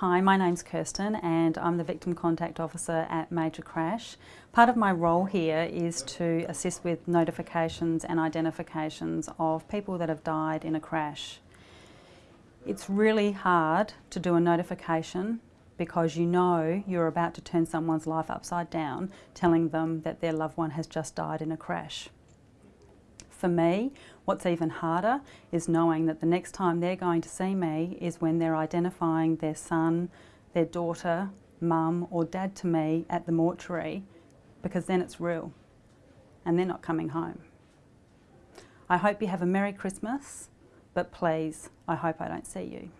Hi, my name's Kirsten and I'm the Victim Contact Officer at Major Crash. Part of my role here is to assist with notifications and identifications of people that have died in a crash. It's really hard to do a notification because you know you're about to turn someone's life upside down telling them that their loved one has just died in a crash. For me, what's even harder is knowing that the next time they're going to see me is when they're identifying their son, their daughter, mum or dad to me at the mortuary because then it's real and they're not coming home. I hope you have a Merry Christmas, but please, I hope I don't see you.